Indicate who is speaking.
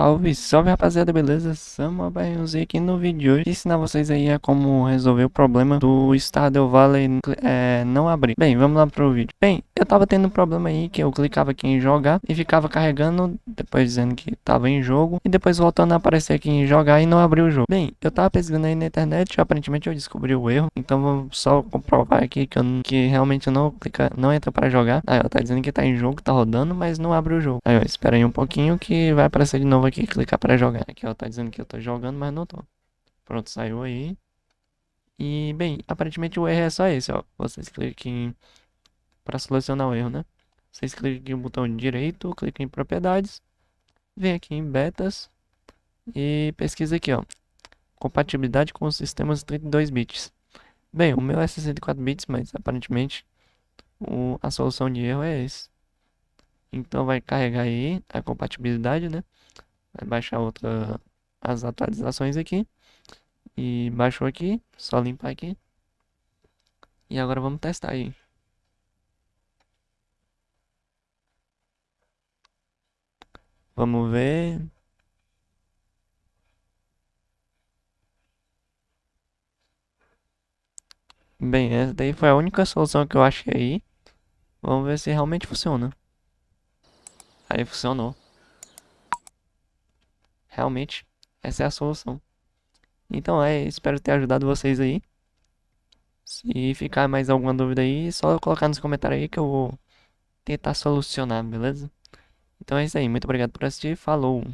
Speaker 1: Salve, salve rapaziada, beleza? Samuel aqui no vídeo de hoje ensinar vocês aí a como resolver o problema do Stardew Valley é, não abrir. Bem, vamos lá pro vídeo. Bem, eu tava tendo um problema aí que eu clicava aqui em jogar e ficava carregando, depois dizendo que tava em jogo e depois voltando a aparecer aqui em jogar e não abriu o jogo. Bem, eu tava pesquisando aí na internet e aparentemente eu descobri o erro, então vou só comprovar aqui que, eu, que realmente não clica, não entra para jogar. Aí ó, tá dizendo que tá em jogo, tá rodando, mas não abre o jogo. Aí ó, espera aí um pouquinho que vai aparecer de novo aqui, clicar para jogar. Aqui ó, tá dizendo que eu tô jogando, mas não tô. Pronto, saiu aí. E, bem, aparentemente o erro é só esse, ó. Vocês cliquem para selecionar o erro, né? Vocês cliquem no botão direito, cliquem em propriedades, vem aqui em betas e pesquisa aqui, ó. Compatibilidade com sistemas 32 bits. Bem, o meu é 64 bits, mas aparentemente o, a solução de erro é esse. Então vai carregar aí a compatibilidade, né? Vai baixar outra, as atualizações aqui. E baixou aqui, só limpar aqui. E agora vamos testar aí. Vamos ver. Bem, essa daí foi a única solução que eu achei aí. Vamos ver se realmente funciona. Aí funcionou. Realmente, essa é a solução. Então é, espero ter ajudado vocês aí. Se ficar mais alguma dúvida aí, só colocar nos comentários aí que eu vou tentar solucionar, beleza? Então é isso aí, muito obrigado por assistir, falou!